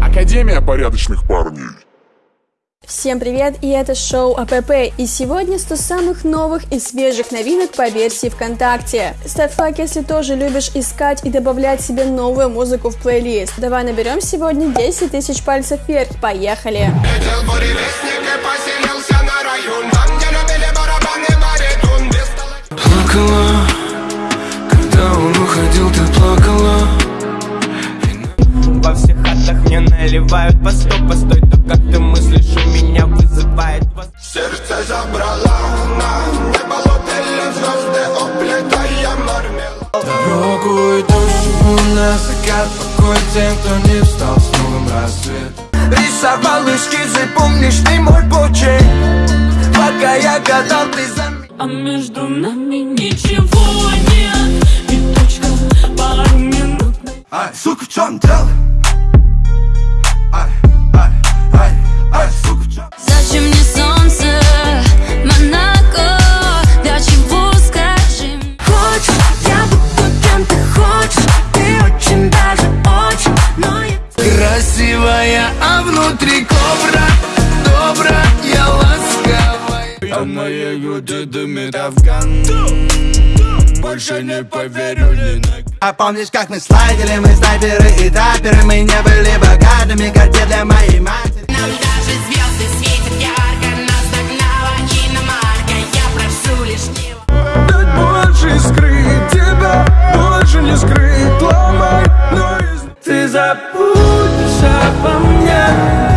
Академия порядочных парней. Всем привет, и это шоу АПП, и сегодня 100 самых новых и свежих новинок по версии ВКонтакте. Ставь лайк, если тоже любишь искать и добавлять себе новую музыку в плейлист. Давай наберем сегодня 10 тысяч пальцев вверх, поехали! Плакала, когда он уходил, ты плакала. Во всех хатах мне наливают по сто, постой, то как ты мыслишь, у меня вызывает. Сердце забрала на небо летели звезды, оплетая мармелад Дорогу идущему на закат Покой тем, кто не встал с новым рассветом Рисовал эскизы, помнишь ты мой почерк. Пока я гадал, ты заметил А между нами ничего нет. И точка пару минут. Ай, сука, в чем дело? Ай, ай, ай, ай, сука, в чем? Зачем мне солнце, Монако? Для чего, скажи? Хочешь, я буду кем ты хочешь. Ты очень даже очень, но я Красивая, а внутри афган. Больше не поверю ни на А помнишь, как мы слайдили, мы снайперы и таперы Мы не были богатыми, карте для моей матери. Нам даже звезды светят ярко Нас догнала иномарка. Я прошу лишнего Дать больше скрыть тебя Больше не скрыть, ломай Но из- ты забудешь обо мне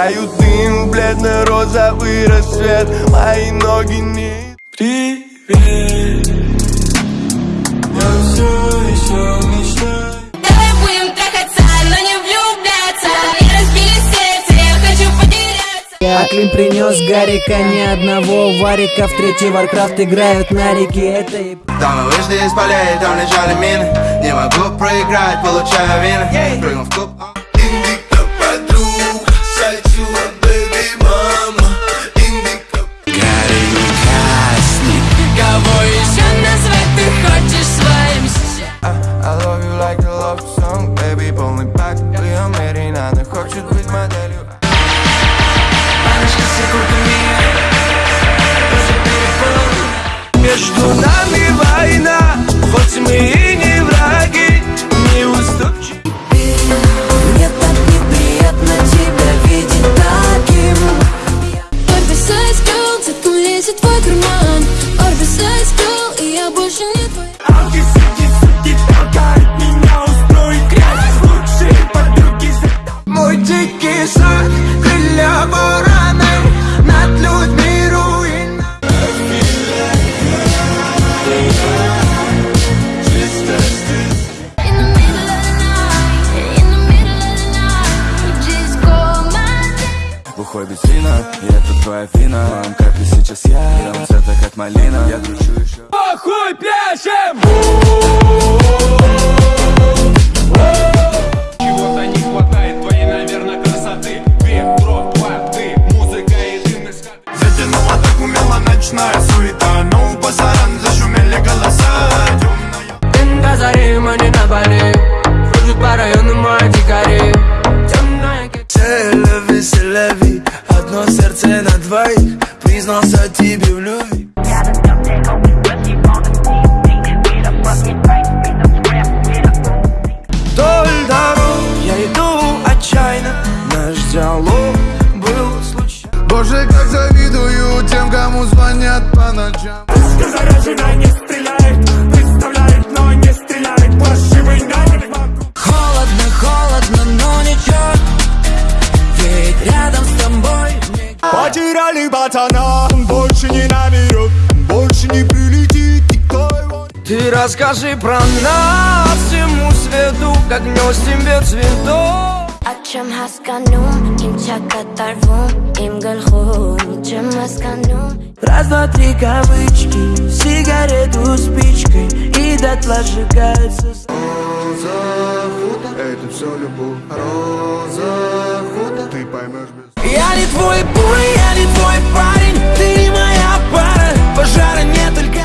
выдыхаю дым, бледно-розовый рассвет. Мои ноги не... Привет Я все еще мечтаю Давай будем трахаться, но не влюбляться. Не разбили сердце, я хочу потеряться. А Клим принес Гарика, ни одного варика В третий Warcraft играют на реке. Это и Там мы вышли из полей, там лежали мины. Не могу проиграть, получаю win ы Прыгнул в клуб falling back вина, и это твоя вина. Моем капе сейчас я, белом цвета как малина. Я кручу еще Похуй пляшем! признался тебе в любви Вдоль дорог я иду отчаянно Наш диалог был случайно Боже, как завидую тем, кому звонят по ночам. Пушка заряжена, не стреляй Он больше не наберет, больше не прилетит Никто его Ты расскажи про нас всему свету Как нес тебе цветов Akşam haskanum, kim çakatarvum, im galhum, чем масканум. Раз, два, три кавычки Сигарету спичкой И дотла сжигается Роза это все любовь. Роза поймешь без Я не твой буй, я не твой парень Ты не моя пара. Пожара не только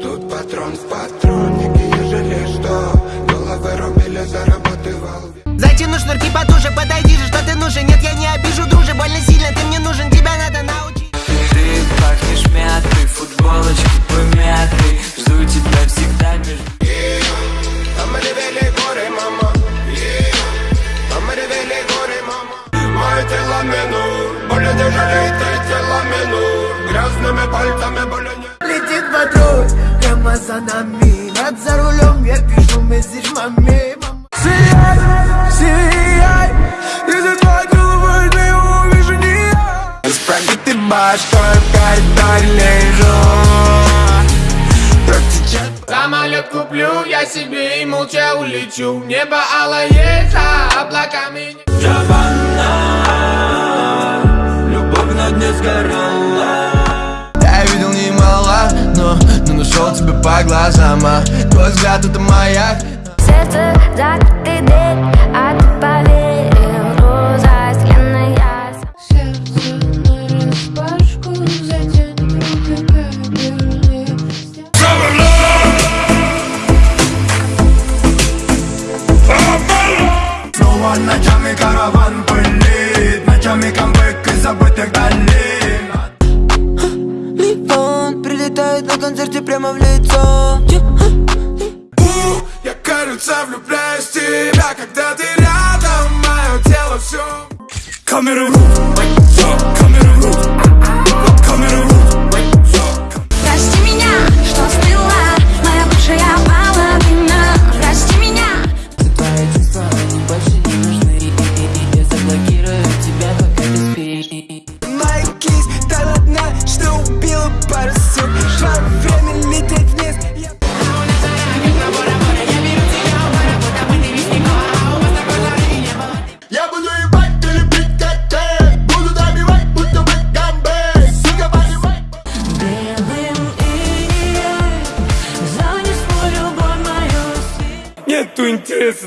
Тут патрон в патроннике, ежели что. Головы рубили, заработывал Затяну шнурки потуже, подойди же, что ты нужен. Нет, я не обижу, друже, больно сильно ты прямо за нами. Над за рулем я пишу месседж маме. Сияй, сияй Если твой головой не увижу не я. Справді ти башкою в коридоре лежу Самолет куплю я себе и молча улечу. Небо алое за облаками. Любовь на дне сгорала нашел тебя по глазам а Твой взгляд это маяк. Сердце закрытый дверь, а прилетает на концерте прямо в лицо. У, Я, кажется, влюбляюсь в тебя Когда ты рядом, мое тело все Камеры в руку, камеры в руку Камеры в руку,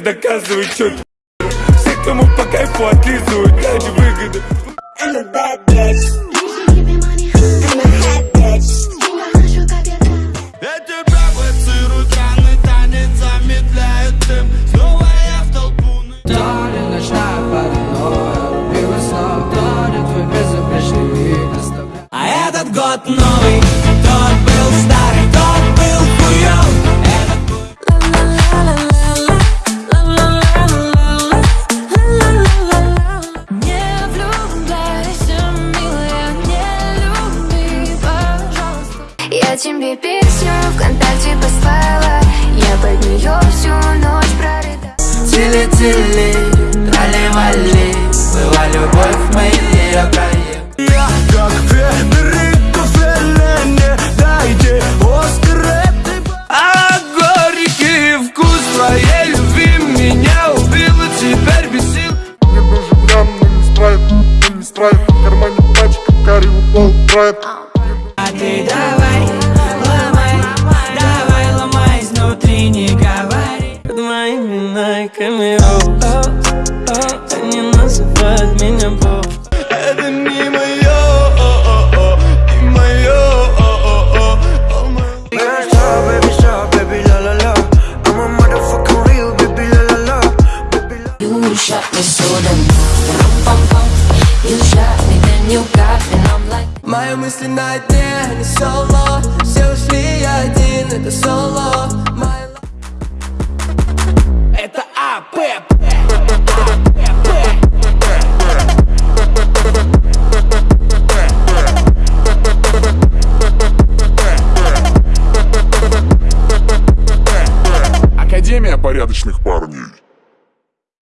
интереса доказывать что-то Все, кому по кайфу отлизывают ради выгоды Тили-тили, трали-вали Была любовь в моей проем Я как Федерико Феллини Дайте Оскар этой А горький вкус твоей любви Меня убил и теперь бесил Мне нужен грамм, но не страйк, но не страйк. В кармане пачка, карри упал, драйв